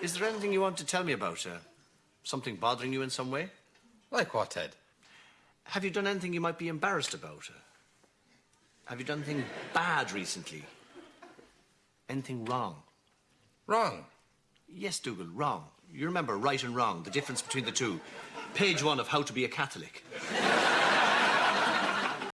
Is there anything you want to tell me about? Uh, something bothering you in some way? Like what, Ted? Have you done anything you might be embarrassed about? her? have you done anything bad recently? Anything wrong? Wrong. Yes, Dougal, wrong. You remember right and wrong, the difference between the two. Page one of How to Be a Catholic.